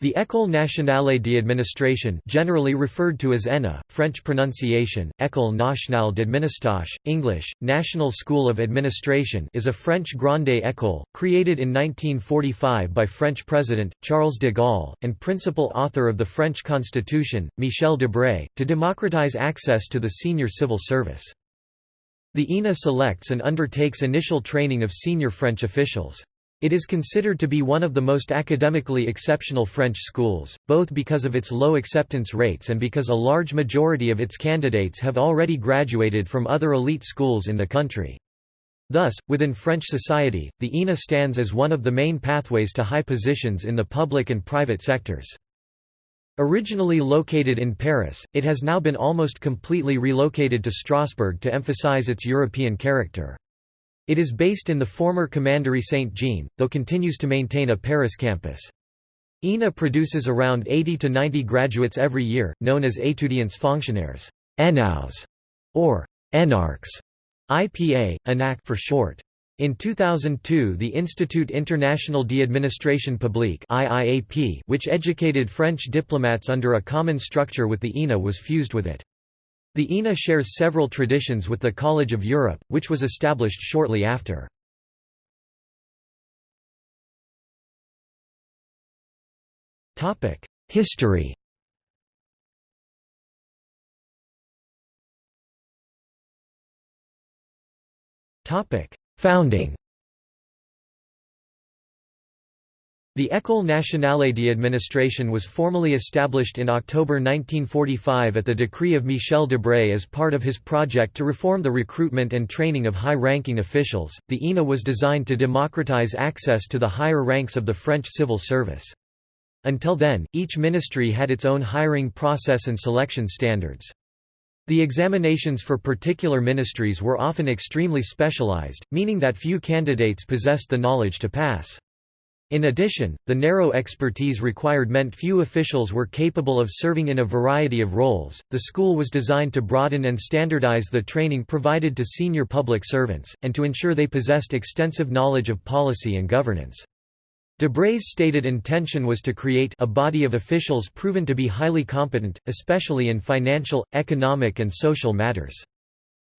The École nationale d'administration generally referred to as ENA, French pronunciation, École nationale d'administration, English, National School of Administration is a French grande école, created in 1945 by French President, Charles de Gaulle, and principal author of the French Constitution, Michel Debré, to democratize access to the senior civil service. The ENA selects and undertakes initial training of senior French officials. It is considered to be one of the most academically exceptional French schools, both because of its low acceptance rates and because a large majority of its candidates have already graduated from other elite schools in the country. Thus, within French society, the ENA stands as one of the main pathways to high positions in the public and private sectors. Originally located in Paris, it has now been almost completely relocated to Strasbourg to emphasize its European character. It is based in the former Commandery Saint-Jean, though continues to maintain a Paris campus. ENA produces around 80 to 90 graduates every year, known as étudiants fonctionnaires ENAUs, or ENARCs, IPA, ANAC for short. In 2002 the Institut International d'Administration Publique IIAP, which educated French diplomats under a common structure with the ENA was fused with it. The ENA shares several traditions with the College of Europe, which was established shortly after. History Founding The École nationale d'administration was formally established in October 1945 at the decree of Michel Debré as part of his project to reform the recruitment and training of high-ranking officials. The ENA was designed to democratize access to the higher ranks of the French civil service. Until then, each ministry had its own hiring process and selection standards. The examinations for particular ministries were often extremely specialized, meaning that few candidates possessed the knowledge to pass. In addition, the narrow expertise required meant few officials were capable of serving in a variety of roles. The school was designed to broaden and standardize the training provided to senior public servants, and to ensure they possessed extensive knowledge of policy and governance. Debré's stated intention was to create a body of officials proven to be highly competent, especially in financial, economic and social matters.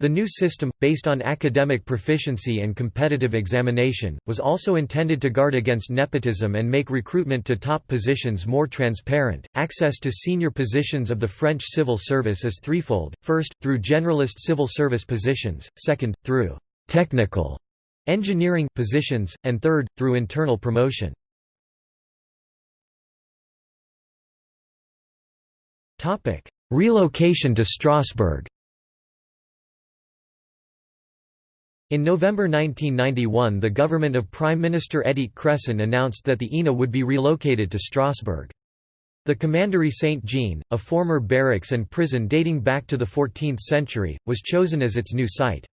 The new system, based on academic proficiency and competitive examination, was also intended to guard against nepotism and make recruitment to top positions more transparent. Access to senior positions of the French civil service is threefold. First, through generalist civil service positions, second, through technical engineering positions, and third, through internal promotion. Relocation to Strasbourg In November 1991 the government of Prime Minister Édith Cresson announced that the ENA would be relocated to Strasbourg. The Commandery Saint-Jean, a former barracks and prison dating back to the 14th century, was chosen as its new site.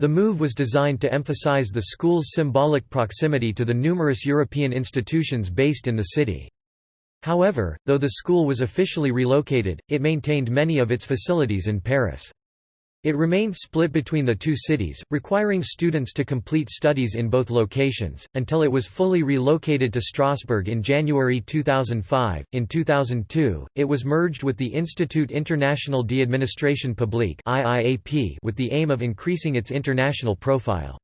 The move was designed to emphasize the school's symbolic proximity to the numerous European institutions based in the city. However, though the school was officially relocated, it maintained many of its facilities in Paris. It remained split between the two cities, requiring students to complete studies in both locations, until it was fully relocated to Strasbourg in January 2005. In 2002, it was merged with the Institut International d'Administration Publique with the aim of increasing its international profile.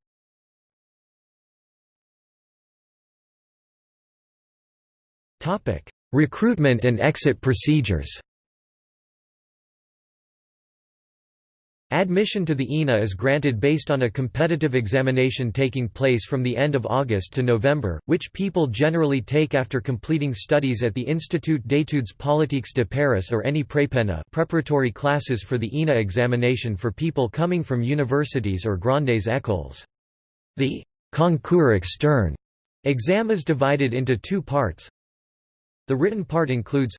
Recruitment and exit procedures Admission to the ENA is granted based on a competitive examination taking place from the end of August to November, which people generally take after completing studies at the Institut d'études politiques de Paris or any prépena preparatory classes for the ENA examination for people coming from universities or grandes écoles. The concours externe exam is divided into two parts. The written part includes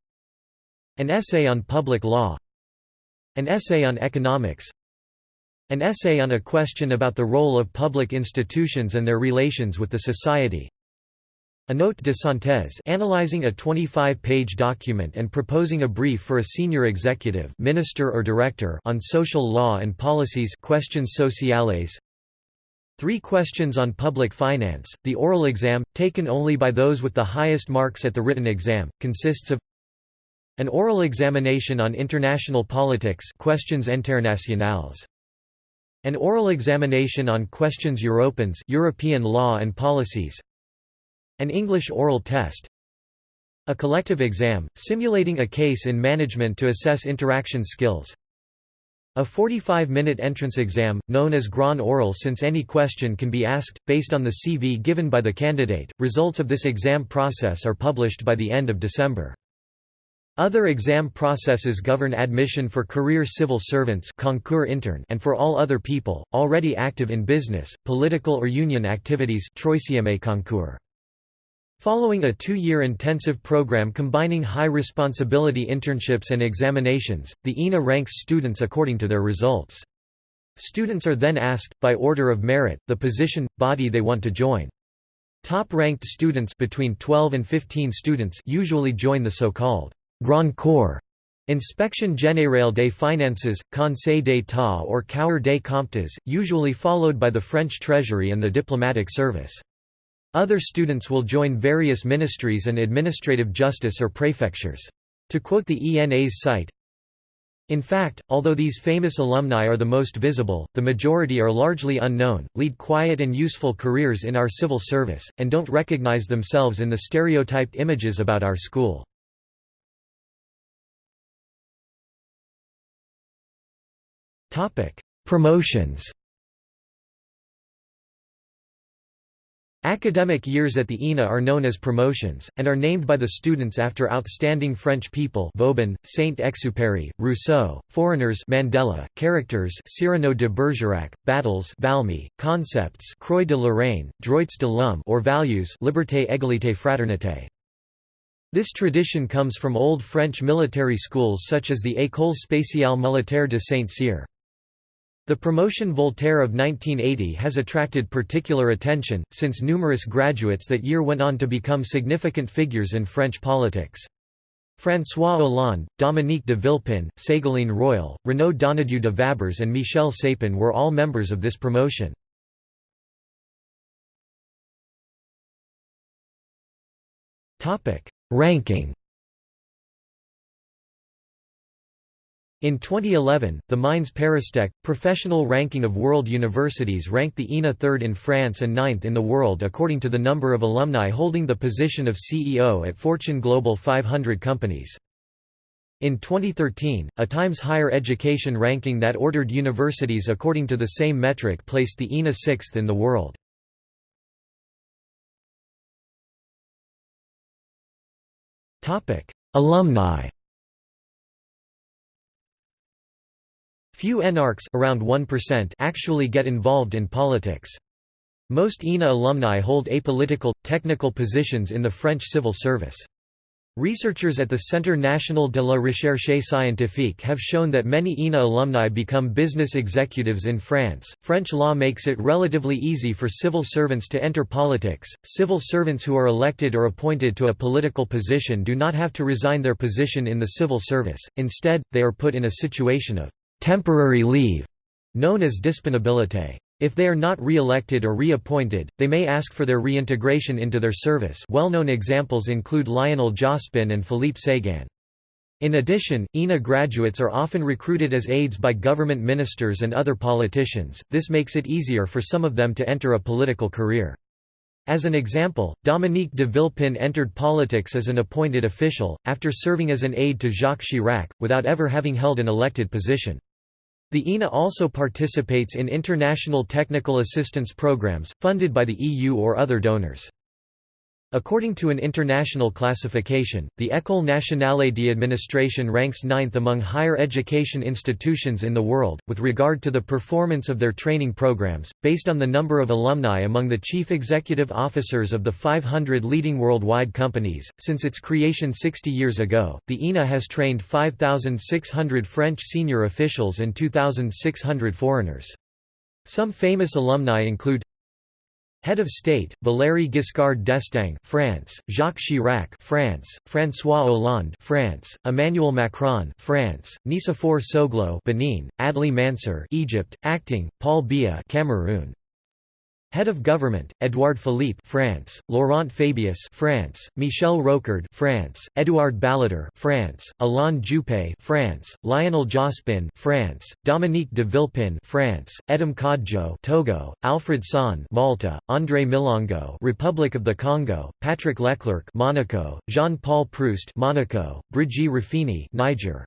an essay on public law, an essay on economics, an essay on a question about the role of public institutions and their relations with the society. A note de synthèse analyzing a 25-page document and proposing a brief for a senior executive minister or director on social law and policies questions sociales. Three questions on public finance. The oral exam, taken only by those with the highest marks at the written exam, consists of an oral examination on international politics questions internationales. An oral examination on questions Européens European law and policies. An English oral test. A collective exam, simulating a case in management to assess interaction skills. A 45-minute entrance exam, known as Grand Oral since any question can be asked, based on the CV given by the candidate. Results of this exam process are published by the end of December. Other exam processes govern admission for career civil servants concours interne and for all other people, already active in business, political or union activities concours. Following a two-year intensive program combining high-responsibility internships and examinations, the ENA ranks students according to their results. Students are then asked, by order of merit, the position, body they want to join. Top-ranked students between 12 and 15 students usually join the so-called Grand Corps Inspection Générale des Finances, Conseil d'État or Cour des Comptes, usually followed by the French Treasury and the diplomatic service. Other students will join various ministries and administrative justice or prefectures. To quote the ENA's site, in fact, although these famous alumni are the most visible, the majority are largely unknown, lead quiet and useful careers in our civil service, and don't recognize themselves in the stereotyped images about our school. Promotions Academic years at the ENA are known as promotions, and are named by the students after outstanding French people Vauban, Saint-Exupéry, Rousseau, foreigners Mandela, characters Cyrano de Bergerac, battles Valmy, concepts Croix de Lorraine, Droits de l'homme or values Liberté égalité fraternité. This tradition comes from old French military schools such as the École spéciale militaire de Saint-Cyr. The promotion Voltaire of 1980 has attracted particular attention, since numerous graduates that year went on to become significant figures in French politics. François Hollande, Dominique de Villepin, Ségolène Royal, Renaud Donnedieu de Vabres and Michel Sapin were all members of this promotion. Ranking In 2011, the Mines Paristech, professional ranking of world universities ranked the ENA third in France and ninth in the world according to the number of alumni holding the position of CEO at Fortune Global 500 companies. In 2013, a Times Higher Education ranking that ordered universities according to the same metric placed the ENA sixth in the world. Alumni Few enarchs around 1% actually get involved in politics. Most ENA alumni hold apolitical, technical positions in the French civil service. Researchers at the Centre National de la Recherche Scientifique have shown that many ENA alumni become business executives in France. French law makes it relatively easy for civil servants to enter politics. Civil servants who are elected or appointed to a political position do not have to resign their position in the civil service, instead, they are put in a situation of temporary leave, known as disponibilité. If they are not re-elected or reappointed, they may ask for their reintegration into their service well-known examples include Lionel Jospin and Philippe Séguin. In addition, ENA graduates are often recruited as aides by government ministers and other politicians, this makes it easier for some of them to enter a political career. As an example, Dominique de Villepin entered politics as an appointed official, after serving as an aide to Jacques Chirac, without ever having held an elected position. The ENA also participates in international technical assistance programs, funded by the EU or other donors. According to an international classification, the École nationale d'administration ranks ninth among higher education institutions in the world, with regard to the performance of their training programs, based on the number of alumni among the chief executive officers of the 500 leading worldwide companies. Since its creation 60 years ago, the ENA has trained 5,600 French senior officials and 2,600 foreigners. Some famous alumni include Head of State: Valéry Giscard d'Estaing, France; Jacques Chirac, France; François Hollande, France; Emmanuel Macron, France; Nicéphore Soglo, Benin; Adli Mansur, Egypt; Acting: Paul Biya, Cameroon. Head of Government: Édouard Philippe, France; Laurent Fabius, France; Michel Rocard, France; Édouard Balladur, France; Alain Juppé, France; Lionel Jospin, France; Dominique de Villepin, France; Edem Kodjo, Togo; Alfred Sant, Malta; André Milongo, Republic of the Congo; Patrick Leclercq, Monaco; Jean-Paul Proust, Monaco; Brigi Rafini, Niger.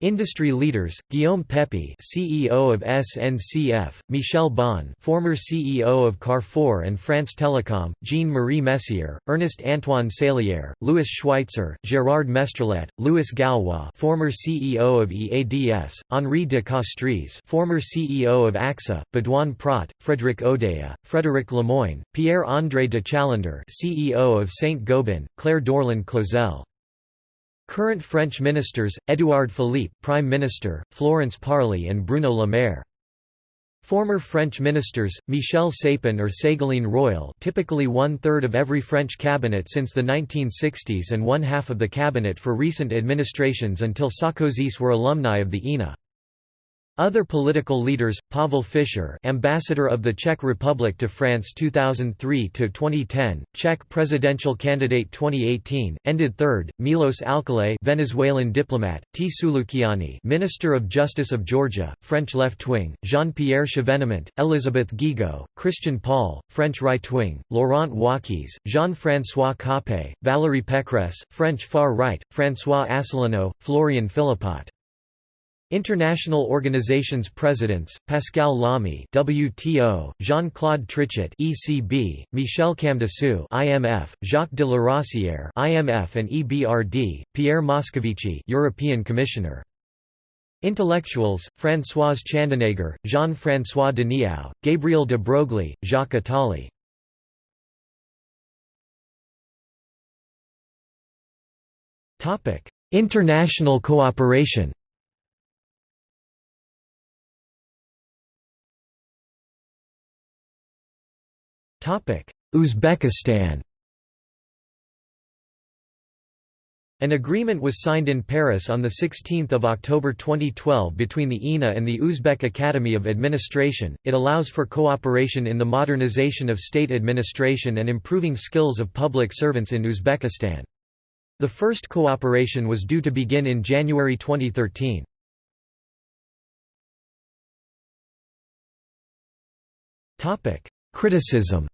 Industry leaders: Guillaume Pepy, CEO of SNCF; Michel Bon, former CEO of Carrefour and France Telecom; Jean-Marie Messier, Ernest Antoine Seillière, Louis Schweitzer, Gérard Mestrallet, Louis Gallois, former CEO of EADS; Henri de Castries, former CEO of AXA; Baudouin Prat, Frédéric Oudéa, Frédéric Lemoine, Pierre-André de Chalendar, CEO of Saint-Gobain; Claire Dorland Clauzel. Current French ministers, Édouard Philippe Prime Minister, Florence Parly and Bruno Le Maire. Former French ministers, Michel Sapin or Ségolène Royal typically one-third of every French cabinet since the 1960s and one-half of the cabinet for recent administrations until Sarkozys were alumni of the ENA. Other political leaders: Pavel Fischer, ambassador of the Czech Republic to France 2003 to 2010, Czech presidential candidate 2018, ended third; Milos Alcalay, Venezuelan diplomat; Tea Tsulukiani, Minister of Justice of Georgia, French left-wing; Jean-Pierre Chevènement, Elizabeth Guigou, Christian Paul, French right-wing; Laurent Wauquiez, Jean-François Copé, Valérie Pécresse, French far-right; François Asselineau, Florian Philippot. International Organizations Presidents, Pascal Lamy WTO, Jean-Claude Trichet ECB, Michel Camdessus IMF, Jacques de Larosière IMF and EBRD, Pierre Moscovici European Commissioner. Intellectuals, Françoise Chandernagor, Jean-François De Denis Gabriel de Broglie, Jacques Attali. International cooperation Uzbekistan An agreement was signed in Paris on 16 October 2012 between the ENA and the Uzbek Academy of Administration. It allows for cooperation in the modernization of state administration and improving skills of public servants in Uzbekistan. The first cooperation was due to begin in January 2013. Criticism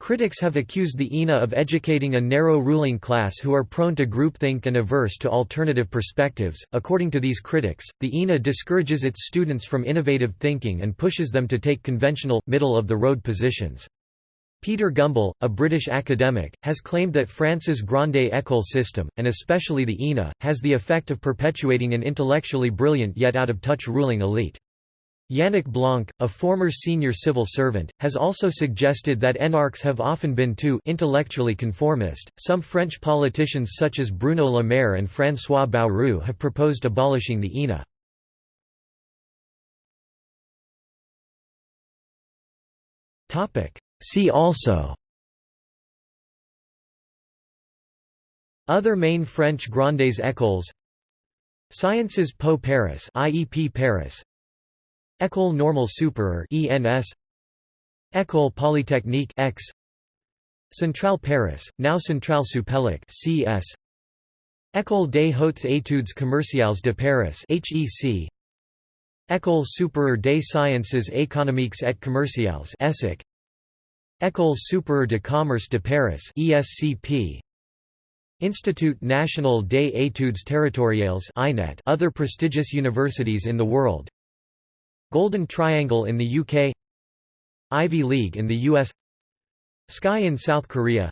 Critics have accused the ENA of educating a narrow ruling class who are prone to groupthink and averse to alternative perspectives. According to these critics, the ENA discourages its students from innovative thinking and pushes them to take conventional, middle of the road positions. Peter Gumbel, a British academic, has claimed that France's Grande École system, and especially the ENA, has the effect of perpetuating an intellectually brilliant yet out-of-touch ruling elite. Yannick Blanc, a former senior civil servant, has also suggested that enarches have often been too intellectually conformist. Some French politicians such as Bruno Le Maire and François Bayrou have proposed abolishing the. Topic: See also Other main French Grandes Écoles Sciences Po Paris IEP Paris École Normale Supérieure ENS École Polytechnique X. Centrale Paris, now Centrale Supélec CS École des Hautes Études Commerciales de Paris HEC École supérieure des sciences économiques et commerciales ESSEC École supérieure de commerce de Paris ESCP Institut National des Études Territoriales INET other prestigious universities in the world Golden Triangle in the UK Ivy League in the US Sky in South Korea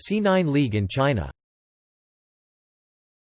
C9 League in China